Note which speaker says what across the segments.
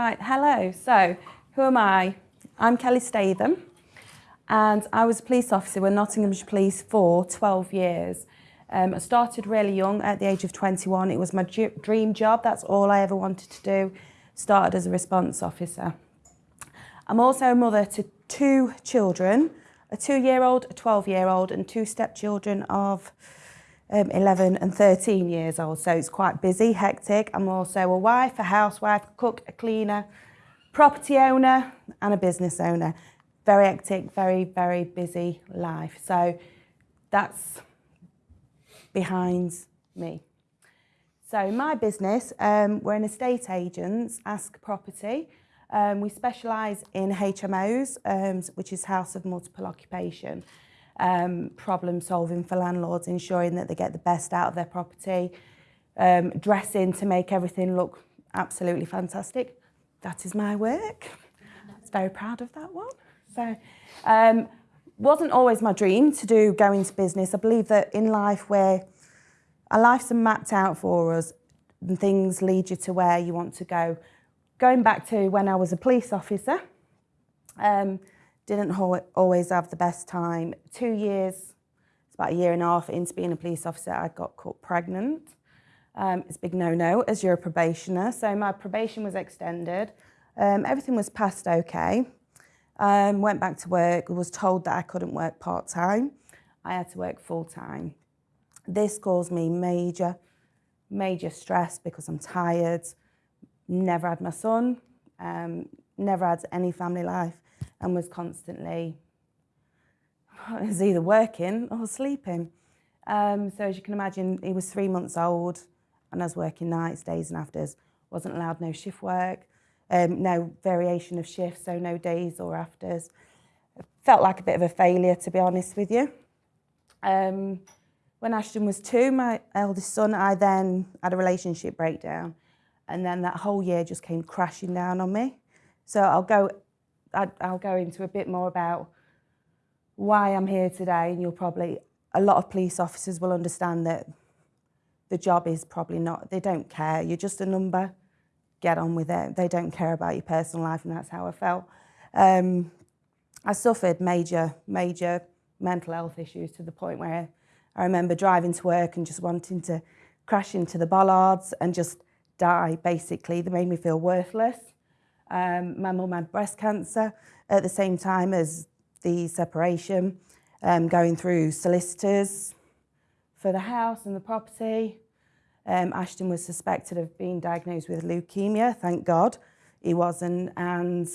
Speaker 1: Right, hello. So, who am I? I'm Kelly Statham, and I was a police officer with Nottinghamshire Police for 12 years. Um, I started really young, at the age of 21. It was my dream job. That's all I ever wanted to do. Started as a response officer. I'm also a mother to two children, a two-year-old, a 12-year-old, and two stepchildren of um, 11 and 13 years old, so it's quite busy, hectic. I'm also a wife, a housewife, a cook, a cleaner, property owner and a business owner. Very hectic, very, very busy life. So that's behind me. So my business, um, we're an estate agents, Ask Property. Um, we specialise in HMOs, um, which is House of Multiple Occupation um, problem solving for landlords, ensuring that they get the best out of their property, um, dressing to make everything look absolutely fantastic. That is my work. I was very proud of that one. So, um, wasn't always my dream to do go into business. I believe that in life where our lives are mapped out for us and things lead you to where you want to go. Going back to when I was a police officer, um, didn't always have the best time. Two years, it's about a year and a half into being a police officer, I got caught pregnant. Um, it's a big no-no as you're a probationer. So my probation was extended. Um, everything was passed okay. Um, went back to work, was told that I couldn't work part-time. I had to work full-time. This caused me major, major stress because I'm tired, never had my son, um, never had any family life and was constantly was either working or sleeping. Um, so as you can imagine, he was three months old and I was working nights, days and afters. Wasn't allowed no shift work, um, no variation of shifts, so no days or afters. Felt like a bit of a failure, to be honest with you. Um, when Ashton was two, my eldest son, I then had a relationship breakdown. And then that whole year just came crashing down on me. So I'll go I'll go into a bit more about why I'm here today and you'll probably, a lot of police officers will understand that the job is probably not, they don't care, you're just a number, get on with it. They don't care about your personal life and that's how I felt. Um, I suffered major, major mental health issues to the point where I remember driving to work and just wanting to crash into the bollards and just die, basically. They made me feel worthless. Um, my mum had breast cancer at the same time as the separation, um, going through solicitors for the house and the property. Um, Ashton was suspected of being diagnosed with leukemia, thank God he wasn't. And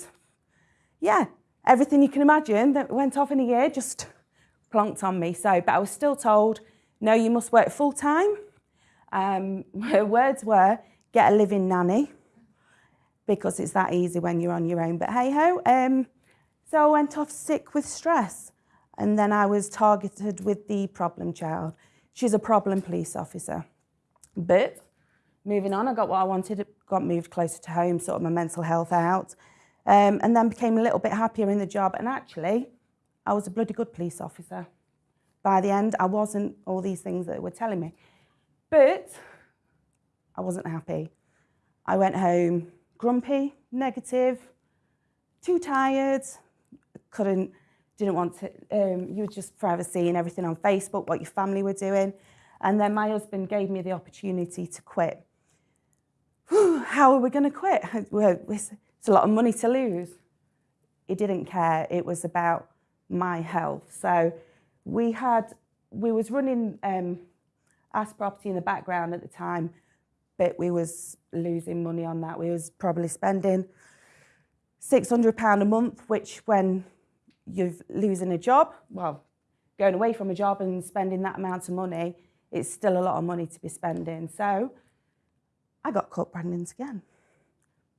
Speaker 1: yeah, everything you can imagine that went off in a year just plonked on me. So, but I was still told, no, you must work full time. Um, her words were, get a living nanny because it's that easy when you're on your own. But hey ho, um, so I went off sick with stress and then I was targeted with the problem child. She's a problem police officer. But moving on, I got what I wanted, got moved closer to home, sorted my mental health out, um, and then became a little bit happier in the job. And actually, I was a bloody good police officer. By the end, I wasn't all these things that were telling me. But I wasn't happy. I went home, grumpy, negative, too tired, couldn't, didn't want to, um, you were just forever seeing everything on Facebook, what your family were doing. And then my husband gave me the opportunity to quit. How are we going to quit? It's a lot of money to lose. He didn't care. It was about my health. So we had, we was running um, Ask Property in the background at the time, we was losing money on that. We was probably spending £600 a month, which when you're losing a job, well, going away from a job and spending that amount of money, it's still a lot of money to be spending. So I got caught pregnant again.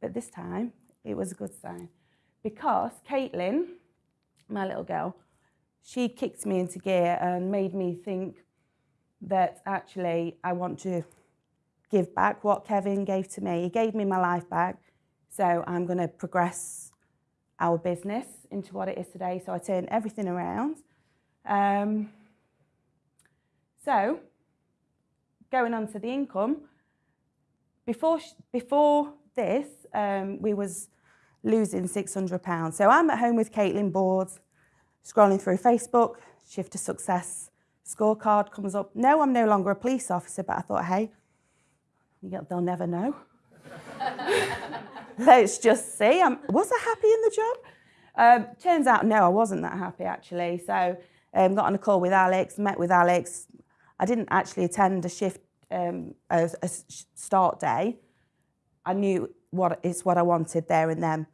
Speaker 1: But this time, it was a good sign. Because Caitlin, my little girl, she kicked me into gear and made me think that actually I want to give back what Kevin gave to me. He gave me my life back. So I'm going to progress our business into what it is today. So I turned everything around. Um, so going on to the income, before, before this, um, we was losing £600. So I'm at home with Caitlin bored, scrolling through Facebook, Shift to Success scorecard comes up. No, I'm no longer a police officer, but I thought, hey, they'll never know. Let's just see. Um, was I happy in the job? Um, turns out, no, I wasn't that happy actually. So um, got on a call with Alex, met with Alex. I didn't actually attend a shift, um, a, a start day. I knew what it's what I wanted there and then.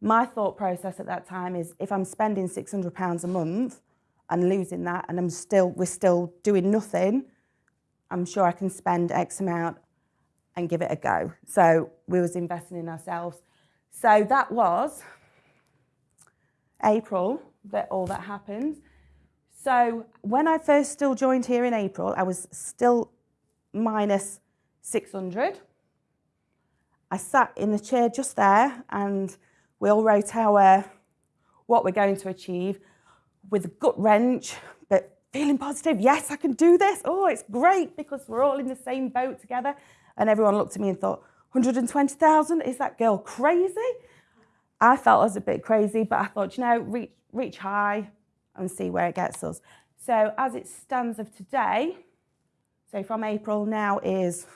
Speaker 1: My thought process at that time is if I'm spending £600 a month and losing that and I'm still, we're still doing nothing, I'm sure I can spend X amount and give it a go. So we was investing in ourselves. So that was April that all that happened. So when I first still joined here in April, I was still minus 600. I sat in the chair just there and we all wrote our what we're going to achieve with a gut wrench, but feeling positive. Yes, I can do this. Oh, it's great because we're all in the same boat together. And everyone looked at me and thought, 120,000? Is that girl crazy? I felt I was a bit crazy, but I thought, you know, reach, reach high and see where it gets us. So as it stands of today, so from April now is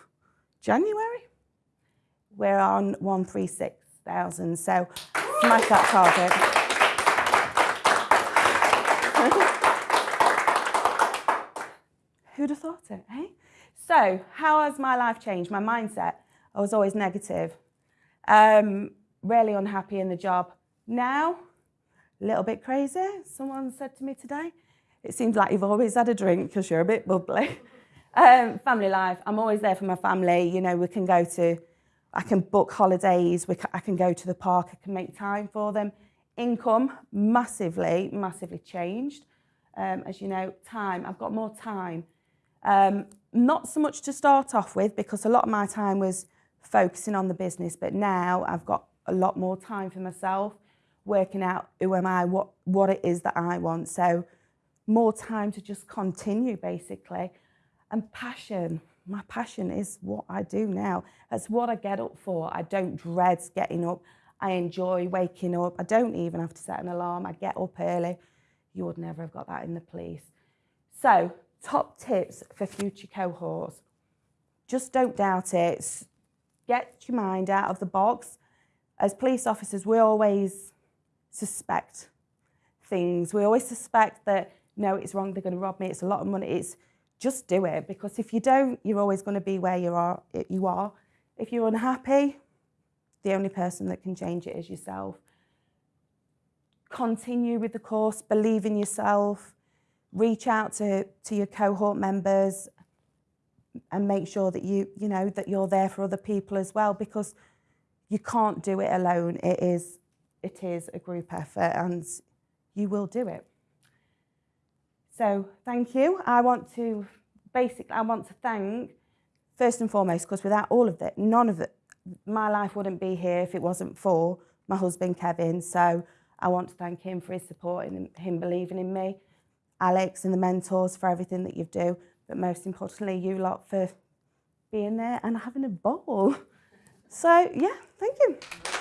Speaker 1: January, we're on 136,000. So smash that target. Who'd have thought it, eh? So how has my life changed? My mindset, I was always negative, um, really unhappy in the job. Now, a little bit crazy. Someone said to me today, it seems like you've always had a drink because you're a bit bubbly. um, family life, I'm always there for my family. You know, we can go to, I can book holidays, we I can go to the park, I can make time for them. Income, massively, massively changed. Um, as you know, time, I've got more time. Um, not so much to start off with because a lot of my time was focusing on the business, but now I've got a lot more time for myself, working out who am I, what, what it is that I want. So more time to just continue basically. And passion, my passion is what I do now. That's what I get up for. I don't dread getting up. I enjoy waking up. I don't even have to set an alarm. I get up early. You would never have got that in the police. So top tips for future cohorts. Just don't doubt it. Get your mind out of the box. As police officers, we always suspect things. We always suspect that, no, it's wrong, they're going to rob me, it's a lot of money. It's just do it because if you don't, you're always going to be where you are. You are. If you're unhappy, the only person that can change it is yourself. Continue with the course, believe in yourself, reach out to, to your cohort members and make sure that you, you know, that you're there for other people as well because you can't do it alone. It is, it is a group effort and you will do it. So thank you. I want to, basically, I want to thank, first and foremost, because without all of it, none of it, my life wouldn't be here if it wasn't for my husband, Kevin. So I want to thank him for his support and him believing in me. Alex and the mentors for everything that you do, but most importantly, you lot for being there and having a ball. So, yeah, thank you.